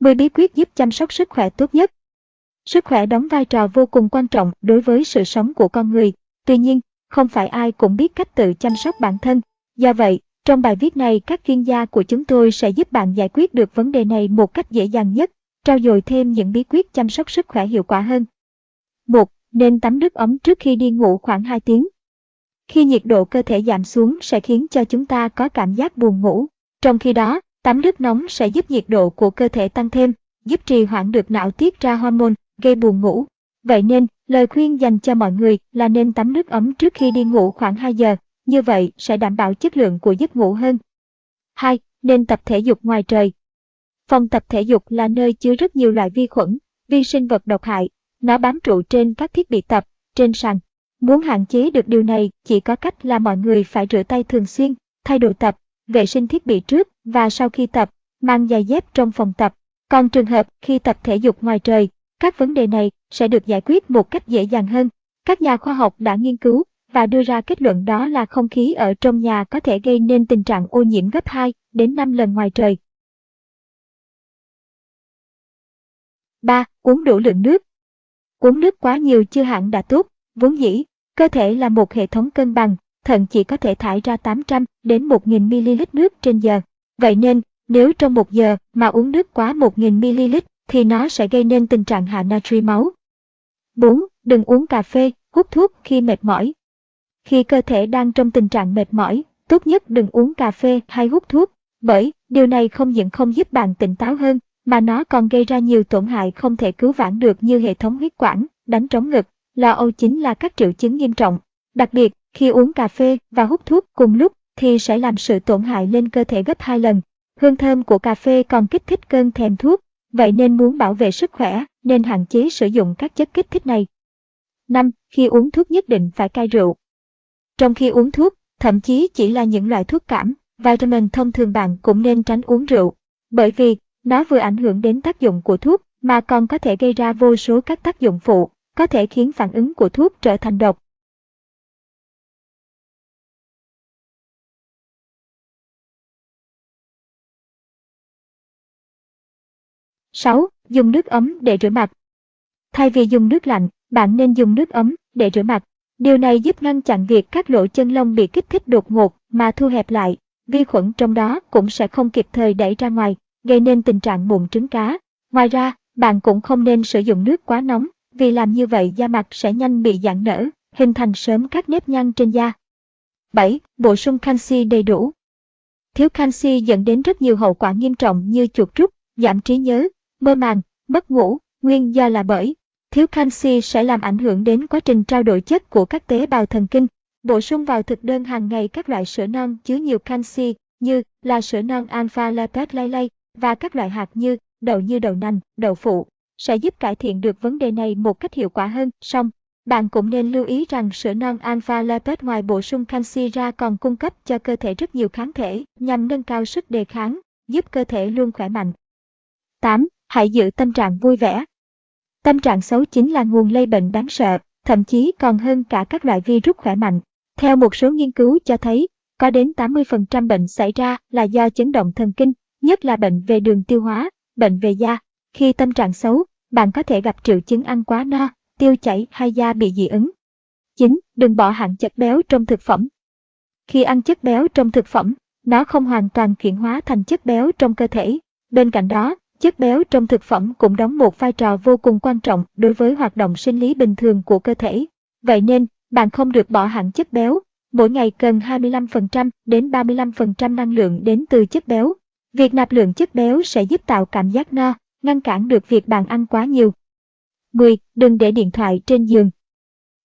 10 bí quyết giúp chăm sóc sức khỏe tốt nhất. Sức khỏe đóng vai trò vô cùng quan trọng đối với sự sống của con người. Tuy nhiên, không phải ai cũng biết cách tự chăm sóc bản thân. Do vậy, trong bài viết này các chuyên gia của chúng tôi sẽ giúp bạn giải quyết được vấn đề này một cách dễ dàng nhất, trao dồi thêm những bí quyết chăm sóc sức khỏe hiệu quả hơn. 1. Nên tắm nước ấm trước khi đi ngủ khoảng 2 tiếng. Khi nhiệt độ cơ thể giảm xuống sẽ khiến cho chúng ta có cảm giác buồn ngủ. Trong khi đó, tắm nước nóng sẽ giúp nhiệt độ của cơ thể tăng thêm, giúp trì hoãn được não tiết ra hormone, gây buồn ngủ. Vậy nên, lời khuyên dành cho mọi người là nên tắm nước ấm trước khi đi ngủ khoảng 2 giờ, như vậy sẽ đảm bảo chất lượng của giấc ngủ hơn. 2. Nên tập thể dục ngoài trời. Phòng tập thể dục là nơi chứa rất nhiều loại vi khuẩn, vi sinh vật độc hại. Nó bám trụ trên các thiết bị tập, trên sàn. Muốn hạn chế được điều này, chỉ có cách là mọi người phải rửa tay thường xuyên, thay đồ tập, vệ sinh thiết bị trước và sau khi tập, mang giày dép trong phòng tập. Còn trường hợp khi tập thể dục ngoài trời, các vấn đề này sẽ được giải quyết một cách dễ dàng hơn. Các nhà khoa học đã nghiên cứu và đưa ra kết luận đó là không khí ở trong nhà có thể gây nên tình trạng ô nhiễm gấp 2 đến 5 lần ngoài trời. 3. Uống đủ lượng nước. Uống nước quá nhiều chưa hẳn đã tốt, vốn dĩ, cơ thể là một hệ thống cân bằng, thận chỉ có thể thải ra 800 đến 1.000 ml nước trên giờ. Vậy nên, nếu trong một giờ mà uống nước quá 1.000 ml thì nó sẽ gây nên tình trạng hạ natri máu. 4. Đừng uống cà phê, hút thuốc khi mệt mỏi. Khi cơ thể đang trong tình trạng mệt mỏi, tốt nhất đừng uống cà phê hay hút thuốc, bởi điều này không những không giúp bạn tỉnh táo hơn, mà nó còn gây ra nhiều tổn hại không thể cứu vãn được như hệ thống huyết quản, đánh trống ngực, lo âu chính là các triệu chứng nghiêm trọng. Đặc biệt, khi uống cà phê và hút thuốc cùng lúc thì sẽ làm sự tổn hại lên cơ thể gấp 2 lần. Hương thơm của cà phê còn kích thích cơn thèm thuốc, vậy nên muốn bảo vệ sức khỏe nên hạn chế sử dụng các chất kích thích này. 5. Khi uống thuốc nhất định phải cai rượu. Trong khi uống thuốc, thậm chí chỉ là những loại thuốc cảm, vitamin thông thường bạn cũng nên tránh uống rượu, bởi vì nó vừa ảnh hưởng đến tác dụng của thuốc mà còn có thể gây ra vô số các tác dụng phụ, có thể khiến phản ứng của thuốc trở thành độc. 6. Dùng nước ấm để rửa mặt. Thay vì dùng nước lạnh, bạn nên dùng nước ấm để rửa mặt. Điều này giúp ngăn chặn việc các lỗ chân lông bị kích thích đột ngột mà thu hẹp lại, vi khuẩn trong đó cũng sẽ không kịp thời đẩy ra ngoài, gây nên tình trạng mụn trứng cá. Ngoài ra, bạn cũng không nên sử dụng nước quá nóng, vì làm như vậy da mặt sẽ nhanh bị giãn nở, hình thành sớm các nếp nhăn trên da. 7. Bổ sung canxi đầy đủ. Thiếu canxi dẫn đến rất nhiều hậu quả nghiêm trọng như chuột rút, giảm trí nhớ, mơ màng, mất ngủ, nguyên do là bởi thiếu canxi sẽ làm ảnh hưởng đến quá trình trao đổi chất của các tế bào thần kinh. Bổ sung vào thực đơn hàng ngày các loại sữa non chứa nhiều canxi như là sữa non alpha lactate lay lay và các loại hạt như đậu như đậu nành, đậu phụ sẽ giúp cải thiện được vấn đề này một cách hiệu quả hơn. Song, bạn cũng nên lưu ý rằng sữa non alpha lactate ngoài bổ sung canxi ra còn cung cấp cho cơ thể rất nhiều kháng thể nhằm nâng cao sức đề kháng, giúp cơ thể luôn khỏe mạnh. 8. Hãy giữ tâm trạng vui vẻ. Tâm trạng xấu chính là nguồn lây bệnh đáng sợ, thậm chí còn hơn cả các loại virus khỏe mạnh. Theo một số nghiên cứu cho thấy, có đến 80% bệnh xảy ra là do chấn động thần kinh, nhất là bệnh về đường tiêu hóa, bệnh về da. Khi tâm trạng xấu, bạn có thể gặp triệu chứng ăn quá no, tiêu chảy hay da bị dị ứng. 9. Đừng bỏ hạn chất béo trong thực phẩm. Khi ăn chất béo trong thực phẩm, nó không hoàn toàn chuyển hóa thành chất béo trong cơ thể. Bên cạnh đó, Chất béo trong thực phẩm cũng đóng một vai trò vô cùng quan trọng đối với hoạt động sinh lý bình thường của cơ thể. Vậy nên, bạn không được bỏ hẳn chất béo. Mỗi ngày cần 25% đến 35% năng lượng đến từ chất béo. Việc nạp lượng chất béo sẽ giúp tạo cảm giác no, ngăn cản được việc bạn ăn quá nhiều. 10. Đừng để điện thoại trên giường.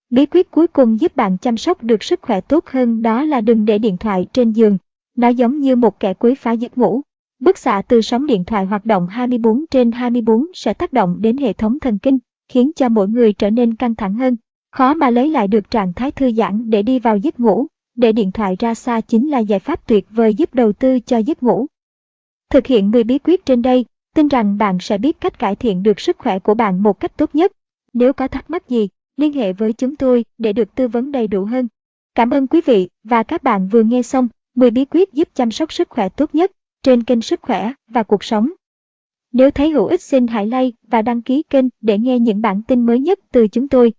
Bí quyết cuối cùng giúp bạn chăm sóc được sức khỏe tốt hơn đó là đừng để điện thoại trên giường. Nó giống như một kẻ quấy phá giấc ngủ. Bức xạ từ sóng điện thoại hoạt động 24 trên 24 sẽ tác động đến hệ thống thần kinh, khiến cho mỗi người trở nên căng thẳng hơn, khó mà lấy lại được trạng thái thư giãn để đi vào giấc ngủ. Để điện thoại ra xa chính là giải pháp tuyệt vời giúp đầu tư cho giấc ngủ. Thực hiện 10 bí quyết trên đây, tin rằng bạn sẽ biết cách cải thiện được sức khỏe của bạn một cách tốt nhất. Nếu có thắc mắc gì, liên hệ với chúng tôi để được tư vấn đầy đủ hơn. Cảm ơn quý vị và các bạn vừa nghe xong 10 bí quyết giúp chăm sóc sức khỏe tốt nhất trên kênh Sức khỏe và cuộc sống. Nếu thấy hữu ích xin hãy like và đăng ký kênh để nghe những bản tin mới nhất từ chúng tôi.